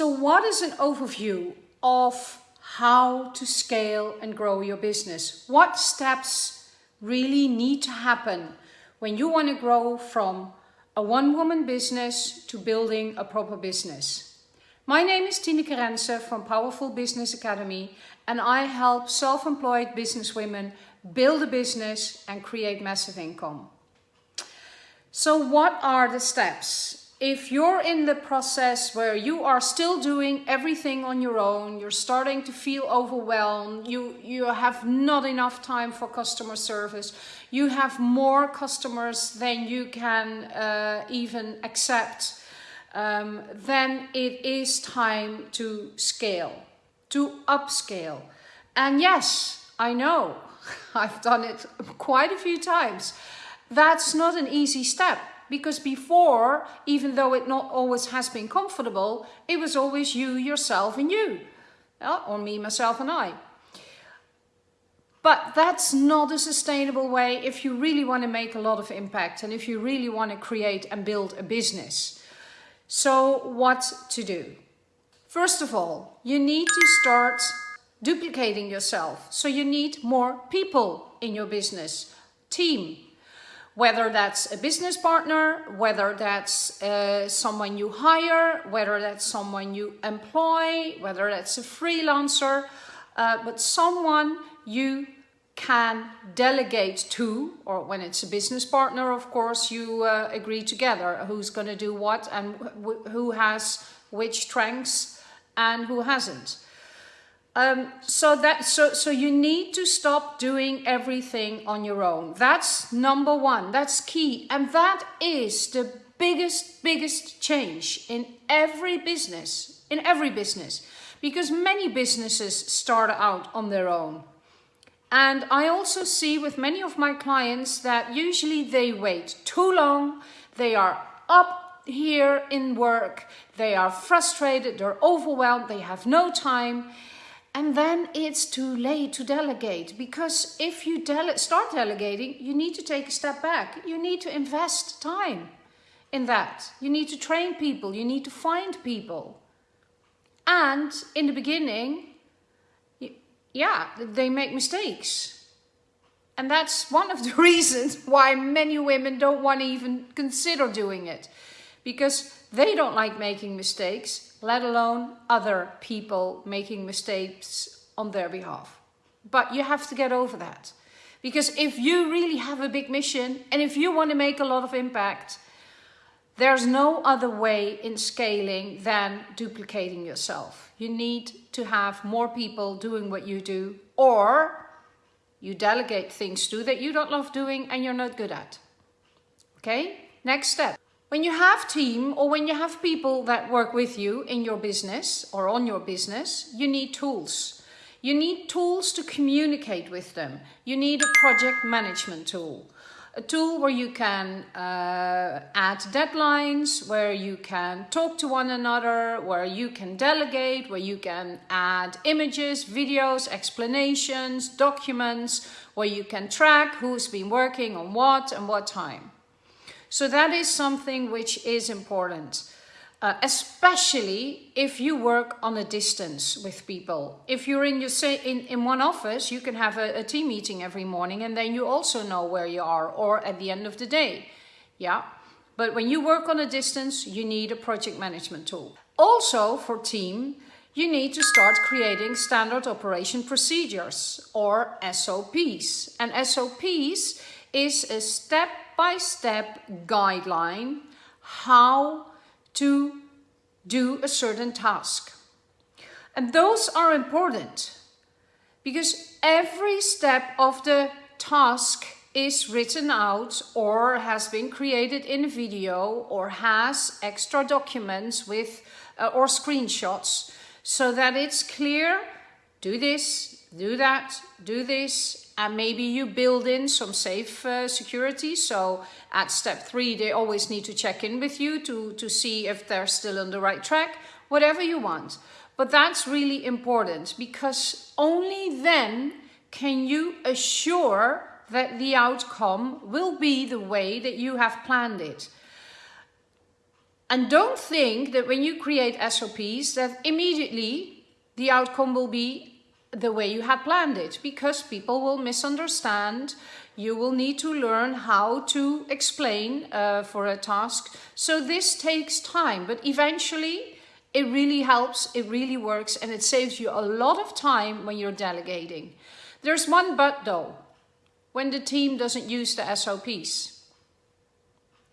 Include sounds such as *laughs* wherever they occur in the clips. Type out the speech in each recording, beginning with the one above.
So what is an overview of how to scale and grow your business? What steps really need to happen when you want to grow from a one-woman business to building a proper business? My name is Tineke Rense from Powerful Business Academy and I help self-employed businesswomen build a business and create massive income. So what are the steps? If you're in the process where you are still doing everything on your own, you're starting to feel overwhelmed, you, you have not enough time for customer service, you have more customers than you can uh, even accept, um, then it is time to scale, to upscale. And yes, I know, *laughs* I've done it quite a few times. That's not an easy step because before, even though it not always has been comfortable, it was always you, yourself and you. Yeah, or me, myself and I. But that's not a sustainable way if you really want to make a lot of impact and if you really want to create and build a business. So what to do? First of all, you need to start duplicating yourself. So you need more people in your business, team, whether that's a business partner, whether that's uh, someone you hire, whether that's someone you employ, whether that's a freelancer, uh, but someone you can delegate to, or when it's a business partner, of course, you uh, agree together who's going to do what and who has which strengths and who hasn't. Um, so that so so you need to stop doing everything on your own. That's number one. That's key, and that is the biggest biggest change in every business. In every business, because many businesses start out on their own. And I also see with many of my clients that usually they wait too long. They are up here in work. They are frustrated. They're overwhelmed. They have no time and then it's too late to delegate because if you dele start delegating, you need to take a step back. You need to invest time in that. You need to train people. You need to find people. And in the beginning, yeah, they make mistakes. And that's one of the *laughs* reasons why many women don't want to even consider doing it. Because they don't like making mistakes let alone other people making mistakes on their behalf. But you have to get over that. Because if you really have a big mission and if you want to make a lot of impact, there's no other way in scaling than duplicating yourself. You need to have more people doing what you do or you delegate things to that you don't love doing and you're not good at. Okay, next step. When you have team or when you have people that work with you in your business or on your business, you need tools. You need tools to communicate with them. You need a project management tool. A tool where you can uh, add deadlines, where you can talk to one another, where you can delegate, where you can add images, videos, explanations, documents, where you can track who's been working on what and what time. So that is something which is important. Uh, especially if you work on a distance with people. If you're in your say in, in one office, you can have a, a team meeting every morning and then you also know where you are or at the end of the day. Yeah. But when you work on a distance, you need a project management tool. Also for team, you need to start creating standard operation procedures or SOPs. And SOPs is a step-by-step -step guideline how to do a certain task. And those are important because every step of the task is written out or has been created in a video or has extra documents with uh, or screenshots so that it's clear do this do that do this and maybe you build in some safe uh, security. So at step three, they always need to check in with you to, to see if they're still on the right track, whatever you want. But that's really important because only then can you assure that the outcome will be the way that you have planned it. And don't think that when you create SOPs that immediately the outcome will be the way you had planned it because people will misunderstand. You will need to learn how to explain uh, for a task. So this takes time, but eventually it really helps, it really works, and it saves you a lot of time when you're delegating. There's one but though, when the team doesn't use the SOPs.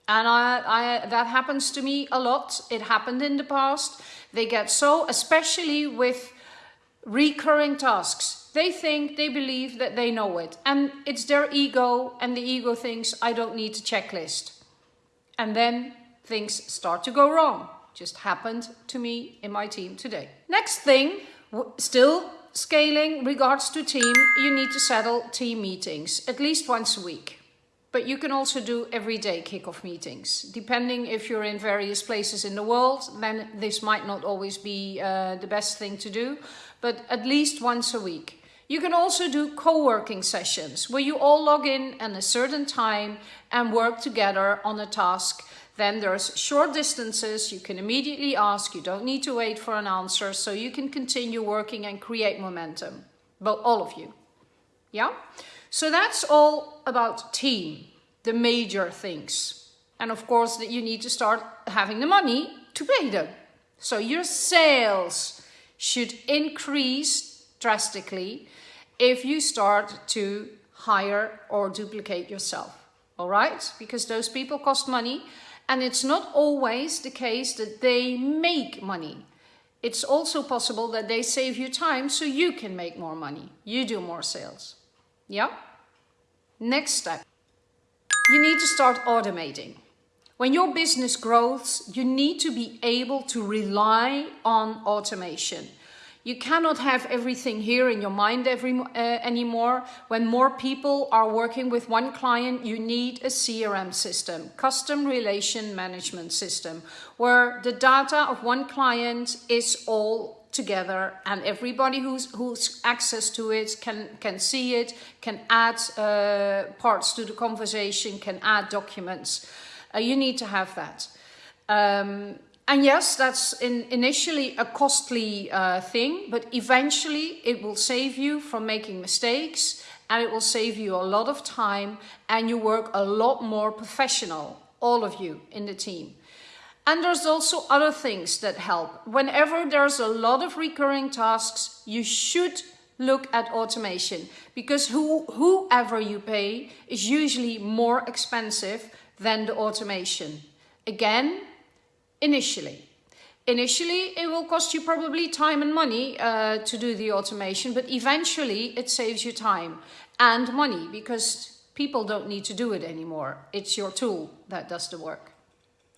And I, I, that happens to me a lot. It happened in the past. They get so, especially with recurring tasks. They think, they believe that they know it. And it's their ego, and the ego thinks, I don't need a checklist. And then things start to go wrong. Just happened to me in my team today. Next thing, still scaling regards to team, you need to settle team meetings at least once a week. But you can also do everyday kickoff meetings. Depending if you're in various places in the world, then this might not always be uh, the best thing to do, but at least once a week. You can also do co-working sessions where you all log in at a certain time and work together on a task. Then there's short distances, you can immediately ask, you don't need to wait for an answer, so you can continue working and create momentum. But all of you. Yeah? So that's all about team, the major things. And of course that you need to start having the money to pay them. So your sales should increase drastically if you start to hire or duplicate yourself. All right? Because those people cost money and it's not always the case that they make money. It's also possible that they save you time so you can make more money. You do more sales. Yeah? Next step. You need to start automating. When your business grows, you need to be able to rely on automation. You cannot have everything here in your mind every, uh, anymore. When more people are working with one client, you need a CRM system, custom relation management system, where the data of one client is all together and everybody who's who's access to it can can see it can add uh, parts to the conversation can add documents. Uh, you need to have that. Um, and yes that's in, initially a costly uh, thing but eventually it will save you from making mistakes and it will save you a lot of time and you work a lot more professional all of you in the team and there's also other things that help. Whenever there's a lot of recurring tasks, you should look at automation because who, whoever you pay is usually more expensive than the automation. Again, initially. Initially, it will cost you probably time and money uh, to do the automation, but eventually it saves you time and money because people don't need to do it anymore. It's your tool that does the work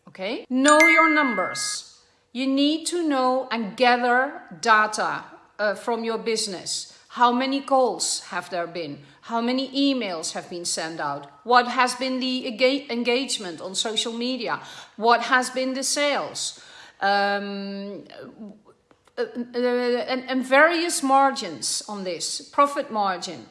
okay? Know your numbers. You need to know and gather data uh, from your business. How many calls have there been? How many emails have been sent out? What has been the engagement on social media? What has been the sales? Um, uh, uh, and, and various margins on this, profit margin.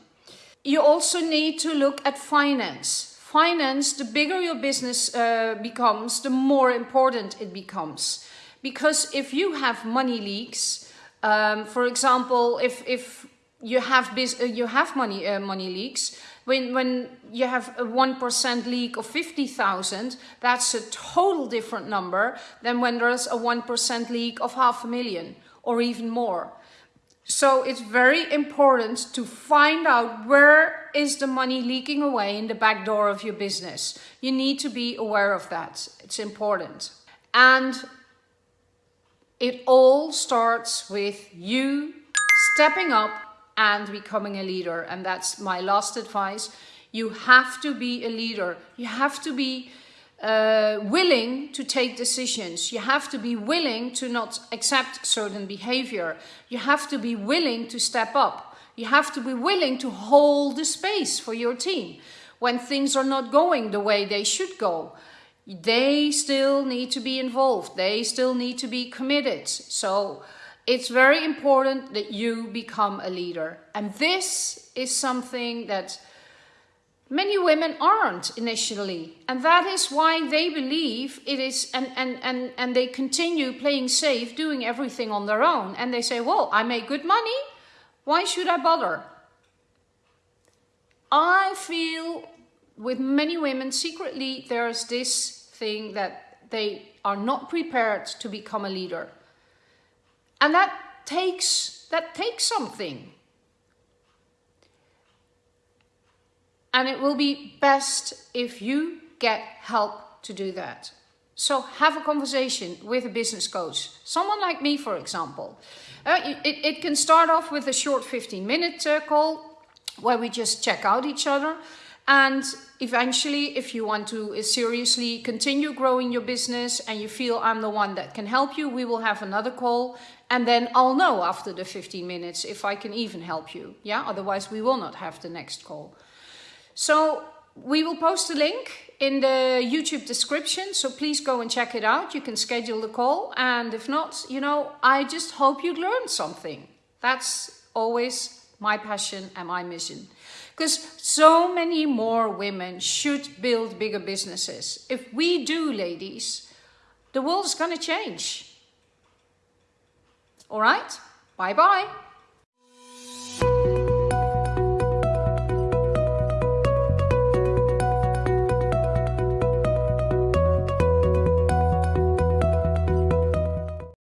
You also need to look at finance finance, the bigger your business uh, becomes, the more important it becomes. Because if you have money leaks, um, for example, if, if you have uh, you have money uh, money leaks, when, when you have a 1% leak of 50,000, that's a total different number than when there's a 1% leak of half a million or even more. So it's very important to find out where is the money leaking away in the back door of your business. You need to be aware of that. It's important. And it all starts with you stepping up and becoming a leader. And that's my last advice. You have to be a leader. You have to be uh, willing to take decisions. You have to be willing to not accept certain behavior. You have to be willing to step up. You have to be willing to hold the space for your team. When things are not going the way they should go, they still need to be involved. They still need to be committed. So it's very important that you become a leader. And this is something that Many women aren't initially, and that is why they believe it is, and, and, and, and they continue playing safe, doing everything on their own. And they say, Well, I make good money, why should I bother? I feel with many women, secretly, there's this thing that they are not prepared to become a leader. And that takes, that takes something. And it will be best if you get help to do that. So have a conversation with a business coach. Someone like me, for example. Uh, it, it can start off with a short 15 minute uh, call where we just check out each other. And eventually, if you want to uh, seriously continue growing your business and you feel I'm the one that can help you, we will have another call. And then I'll know after the 15 minutes if I can even help you. Yeah, otherwise we will not have the next call. So we will post a link in the YouTube description, so please go and check it out. You can schedule the call, and if not, you know, I just hope you learned something. That's always my passion and my mission. Because so many more women should build bigger businesses. If we do, ladies, the world is going to change. All right? Bye bye.